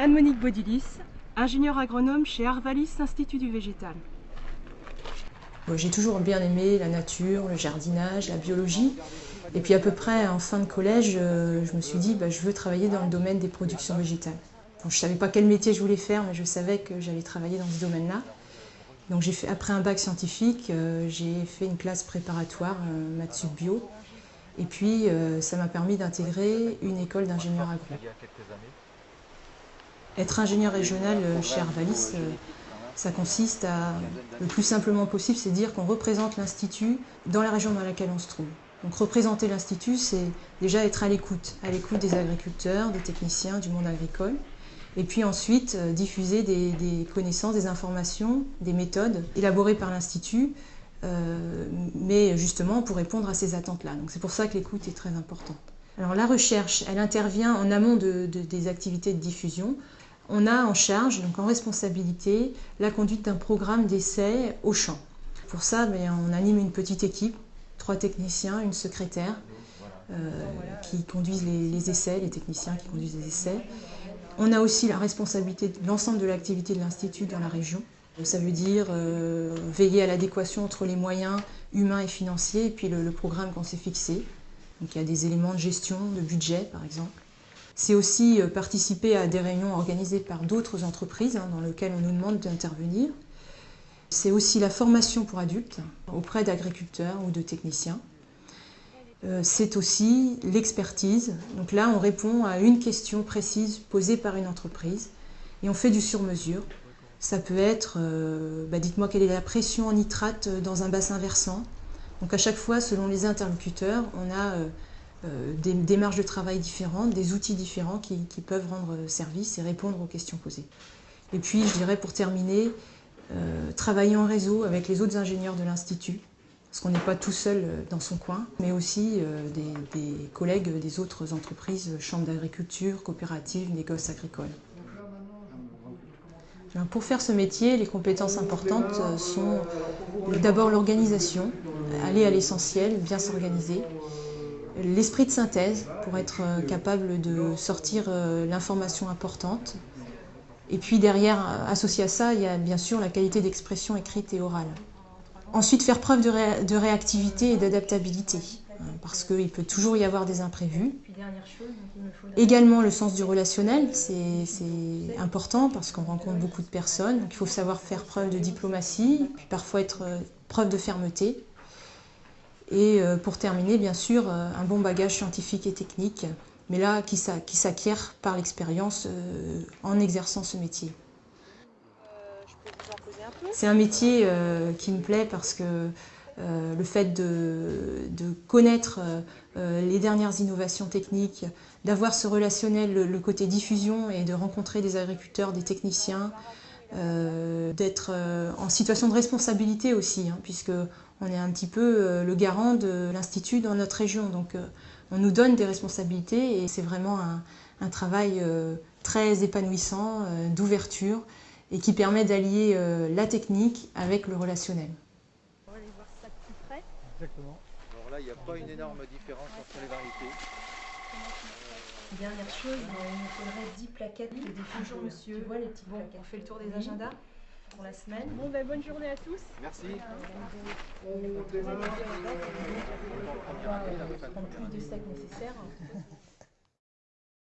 Anne-Monique Bodilis, ingénieure agronome chez Arvalis Institut du Végétal. J'ai toujours bien aimé la nature, le jardinage, la biologie. Et puis à peu près en fin de collège, euh, je me suis dit bah, je veux travailler dans le domaine des productions végétales. je ne savais pas quel métier je voulais faire, mais je savais que j'allais travailler dans ce domaine-là. Donc j'ai fait, après un bac scientifique, euh, j'ai fait une classe préparatoire, euh, maths bio. Et puis ça m'a permis d'intégrer une école d'ingénieur agro. Être ingénieur régional chez Arvalis, ça consiste à, le plus simplement possible, c'est dire qu'on représente l'Institut dans la région dans laquelle on se trouve. Donc représenter l'Institut, c'est déjà être à l'écoute, à l'écoute des agriculteurs, des techniciens, du monde agricole. Et puis ensuite, euh, diffuser des, connaissances, des informations, des méthodes élaborées par l'Institut, euh, mais justement pour répondre à ces attentes-là. Donc c'est pour ça que l'écoute est très importante. Alors la recherche, elle intervient en amont des activités de diffusion. On a en charge, donc en responsabilité, la conduite d'un programme d'essai au champ. Pour ça, ben, on anime une petite équipe trois techniciens, une secrétaire euh, qui conduisent les, essais, les techniciens qui conduisent les essais. On a aussi la responsabilité de l'ensemble de l'activité de l'Institut dans la région. Ça veut dire euh, veiller à l'adéquation entre les moyens humains et financiers et puis le, programme qu'on s'est fixé. Donc il y a des éléments de gestion, de budget par exemple. C'est aussi euh, participer à des réunions organisées par d'autres entreprises hein, dans lesquelles on nous demande d'intervenir. C'est aussi la formation pour adultes auprès d'agriculteurs ou de techniciens. Euh, c'est aussi l'expertise. Donc là, on répond à une question précise posée par une entreprise et on fait du sur-mesure. Ça peut être, euh, bah, dites-moi quelle est la pression en nitrate dans un bassin versant. Donc à chaque fois, selon les interlocuteurs, on a des démarches de travail différentes, des outils différents qui, peuvent rendre service et répondre aux questions posées. Et puis, je dirais pour terminer, euh, travailler en réseau avec les autres ingénieurs de l'Institut, parce qu'on n'est pas tout seul euh, dans son coin, mais aussi euh, des, collègues des autres entreprises, chambres d'agriculture, coopératives, négoces agricoles. Pour faire ce métier, les compétences importantes sont d'abord l'organisation, aller à l'essentiel, bien s'organiser, l'esprit de synthèse pour être capable de sortir l'information importante, et puis derrière, associé à ça, il y a bien sûr la qualité d'expression écrite et orale. Ensuite, faire preuve de, réactivité et d'adaptabilité, hein, parce qu'il peut toujours y avoir des imprévus. Également le sens du relationnel, c'est important parce qu'on rencontre beaucoup de personnes, donc il faut savoir faire preuve de diplomatie, puis parfois être euh, preuve de fermeté. Et euh, pour terminer, bien sûr, euh, un bon bagage scientifique et technique, mais là qui s'acquiert par l'expérience euh, en exerçant ce métier. C'est un métier qui me plaît parce que le fait de, connaître les dernières innovations techniques, d'avoir ce relationnel, le, côté diffusion et de rencontrer des agriculteurs, des techniciens, d'être en situation de responsabilité aussi, hein, puisque on est un petit peu le garant de l'Institut dans notre région. Donc on nous donne des responsabilités et c'est vraiment un, travail euh, très épanouissant, euh, d'ouverture et qui permet d'allier euh, la technique avec le relationnel. On va aller voir ça de plus près. Exactement. Alors là, il n'y a pas une énorme différence entre les variétés. Dernière chose, il nous faudrait 10 plaquettes de diffusion. Bonjour monsieur. Tu vois les petites plaquettes. On fait le tour des agendas pour la semaine. Bon, ben, bonne journée à tous. Merci. On prend plus de sacs nécessaires.